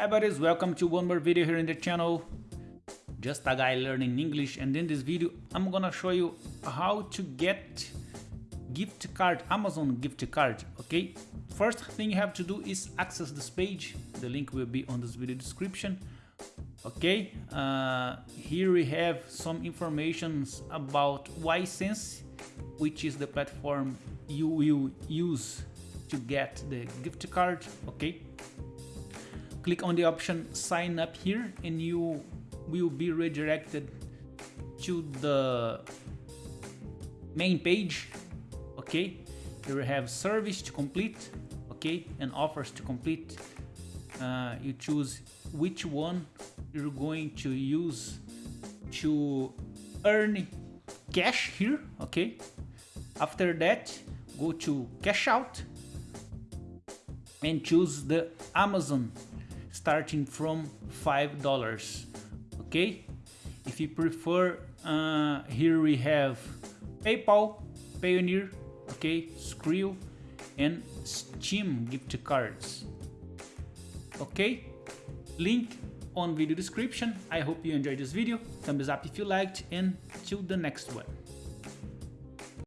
Hi buddies, welcome to one more video here in the channel. Just a guy learning English and in this video I'm gonna show you how to get gift card, Amazon gift card, okay? First thing you have to do is access this page. The link will be on this video description. Okay, uh, here we have some informations about Ysense, which is the platform you will use to get the gift card, okay? Click on the option sign up here and you will be redirected to the main page, okay? Here we have service to complete, okay? And offers to complete. Uh, you choose which one you're going to use to earn cash here okay after that go to cash out and choose the Amazon starting from five dollars okay if you prefer uh, here we have PayPal Payoneer okay Skrill and Steam gift cards okay link on video description. I hope you enjoyed this video. Thumbs up if you liked and till the next one.